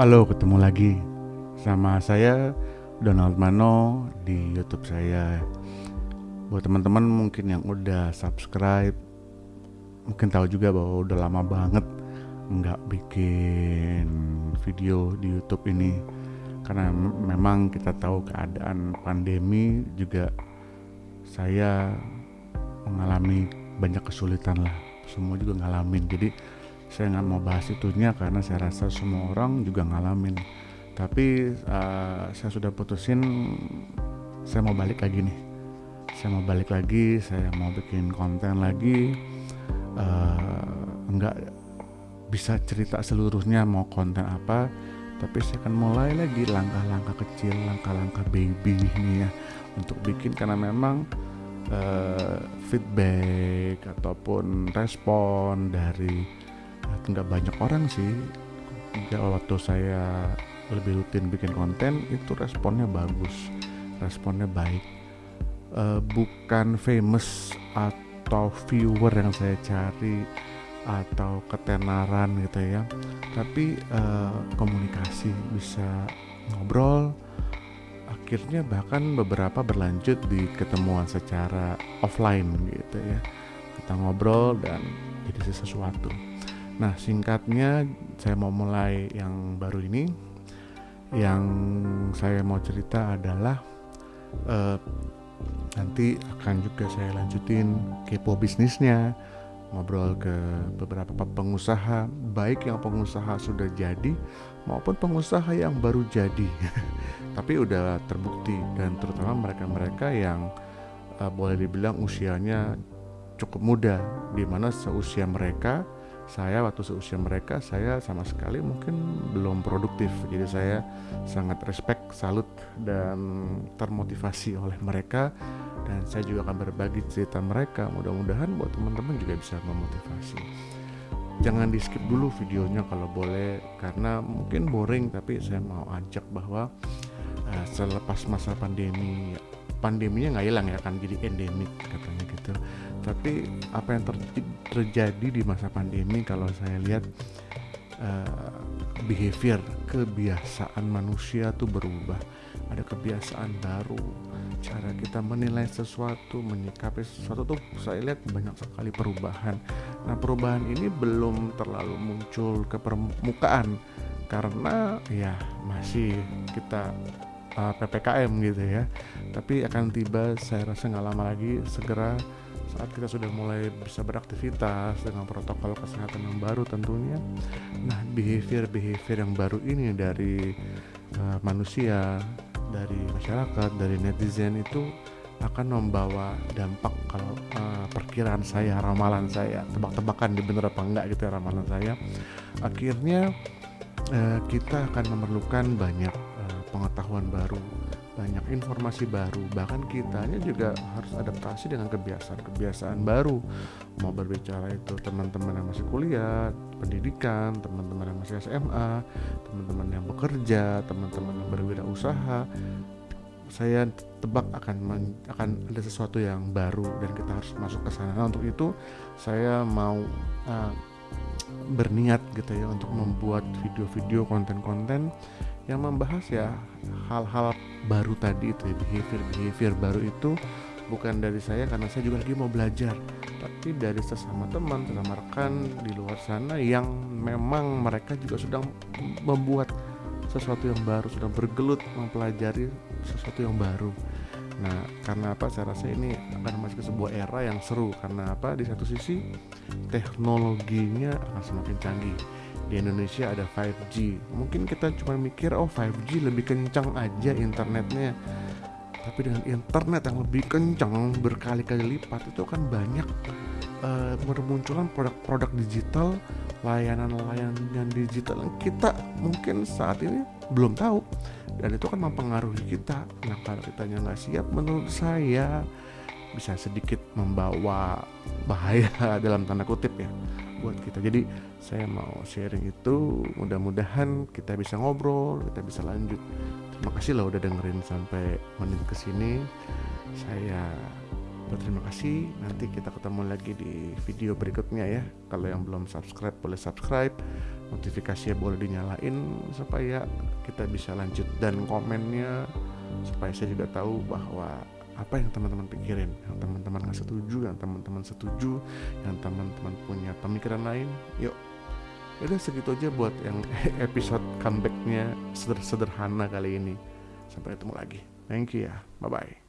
Halo, ketemu lagi sama saya Donald Mano di YouTube saya. Buat teman-teman mungkin yang udah subscribe, mungkin tahu juga bahwa udah lama banget nggak bikin video di YouTube ini. Karena memang kita tahu keadaan pandemi juga saya mengalami banyak kesulitan lah. Semua juga ngalamin. Jadi saya nggak mau bahas itunya karena saya rasa semua orang juga ngalamin. Tapi uh, saya sudah putusin saya mau balik lagi nih. Saya mau balik lagi saya mau bikin konten lagi. Uh, nggak bisa cerita seluruhnya mau konten apa tapi saya akan mulai lagi langkah-langkah kecil langkah-langkah baby ini ya untuk bikin. Karena memang uh, feedback ataupun respon dari nggak banyak orang sih. Ya waktu saya lebih rutin bikin konten itu responnya bagus responnya baik. Uh, bukan famous atau viewer yang saya cari atau ketenaran gitu ya. Tapi uh, komunikasi bisa ngobrol akhirnya bahkan beberapa berlanjut di ketemuan secara offline gitu ya. Kita ngobrol dan jadi sesuatu Nah, singkatnya saya mau mulai yang baru ini. Yang saya mau cerita adalah uh, nanti akan juga saya lanjutin kepo bisnisnya, ngobrol ke beberapa pengusaha, baik yang pengusaha sudah jadi maupun pengusaha yang baru jadi. Tapi udah terbukti dan terutama mereka-mereka yang uh, boleh dibilang usianya cukup muda di mana seusia mereka saya waktu seusia mereka saya sama sekali mungkin belum produktif. Jadi saya sangat respect salut dan termotivasi oleh mereka. Dan saya juga akan berbagi cerita mereka. Mudah-mudahan buat teman-teman juga bisa memotivasi. Jangan di skip dulu videonya kalau boleh karena mungkin boring tapi saya mau ajak bahwa uh, selepas masa pandemi pandeminya nggak hilang ya akan jadi endemik katanya gitu. Tapi apa yang ter terjadi di masa pandemi kalau saya lihat uh, behavior kebiasaan manusia tuh berubah. Ada kebiasaan baru cara kita menilai sesuatu menyikapi sesuatu tuh saya lihat banyak sekali perubahan. Nah perubahan ini belum terlalu muncul ke permukaan karena ya masih kita uh, eh, ppkm gitu ya. Tapi akan tiba saya rasa nggak lama lagi segera saat kita sudah mulai bisa beraktivitas dengan protokol kesehatan yang baru tentunya. Nah behavior-behavior yang baru ini dari uh, manusia dari masyarakat dari netizen itu akan membawa dampak kalau uh, perkiraan saya ramalan saya tebak-tebakan di bener apa enggak gitu ya ramalan saya. Akhirnya uh, kita akan memerlukan banyak pengetahuan baru banyak informasi baru. Bahkan kitanya juga harus adaptasi dengan kebiasaan-kebiasaan baru. Mau berbicara itu teman-teman yang masih kuliah pendidikan teman-teman yang masih SMA teman-teman yang bekerja teman-teman yang berwirausaha saya tebak akan men, akan ada sesuatu yang baru dan kita harus masuk ke sana. Nah, untuk itu saya mau uh, berniat gitu ya untuk membuat video-video konten-konten yang membahas ya hal-hal baru tadi itu ya, behavior behavior baru itu bukan dari saya karena saya juga lagi mau belajar tapi dari sesama teman sesama rekan di luar sana yang memang mereka juga sedang membuat sesuatu yang baru sedang bergelut mempelajari sesuatu yang baru. Nah karena apa? Saya rasa ini akan masuk ke sebuah era yang seru karena apa? Di satu sisi teknologinya akan semakin canggih di Indonesia ada 5G mungkin kita cuma mikir oh 5G lebih kencang aja internetnya. Tapi dengan internet yang lebih kencang berkali-kali lipat itu kan banyak uh, bermunculan produk-produk digital layanan-layanan digital yang kita mungkin saat ini belum tahu. Dan itu kan mempengaruhi kita. Nah kalau kita nggak siap menurut saya bisa sedikit membawa bahaya dalam tanda kutip ya buat kita jadi saya mau sharing itu mudah-mudahan kita bisa ngobrol kita bisa lanjut terima kasih lah udah dengerin sampai menit ke sini saya Berterima kasih. Nanti kita ketemu lagi di video berikutnya ya. Kalau yang belum subscribe boleh subscribe. Notifikasinya boleh dinyalain supaya kita bisa lanjut dan komennya supaya saya juga tahu bahwa apa yang teman-teman pikirin, yang teman-teman nggak setuju, yang teman-teman setuju, yang teman-teman punya pemikiran lain, yuk. Udah segitu aja buat yang episode comebacknya sederhana kali ini. Sampai ketemu lagi. Thank you ya. Bye bye.